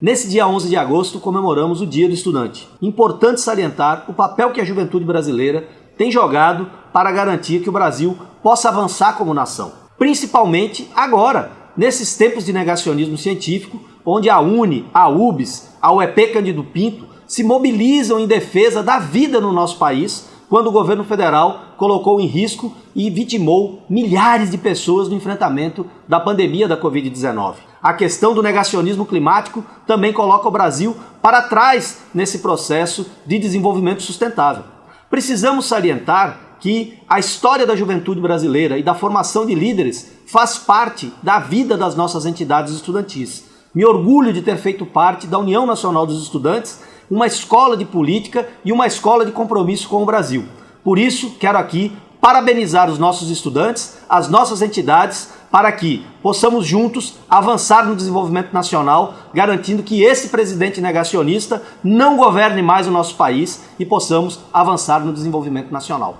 Nesse dia 11 de agosto comemoramos o Dia do Estudante. Importante salientar o papel que a juventude brasileira tem jogado para garantir que o Brasil possa avançar como nação. Principalmente agora, nesses tempos de negacionismo científico, onde a UNE, a UBS, a UEP Cândido Pinto se mobilizam em defesa da vida no nosso país quando o governo federal colocou em risco e vitimou milhares de pessoas no enfrentamento da pandemia da Covid-19. A questão do negacionismo climático também coloca o Brasil para trás nesse processo de desenvolvimento sustentável. Precisamos salientar que a história da juventude brasileira e da formação de líderes faz parte da vida das nossas entidades estudantis. Me orgulho de ter feito parte da União Nacional dos Estudantes uma escola de política e uma escola de compromisso com o Brasil. Por isso, quero aqui parabenizar os nossos estudantes, as nossas entidades, para que possamos juntos avançar no desenvolvimento nacional, garantindo que esse presidente negacionista não governe mais o nosso país e possamos avançar no desenvolvimento nacional.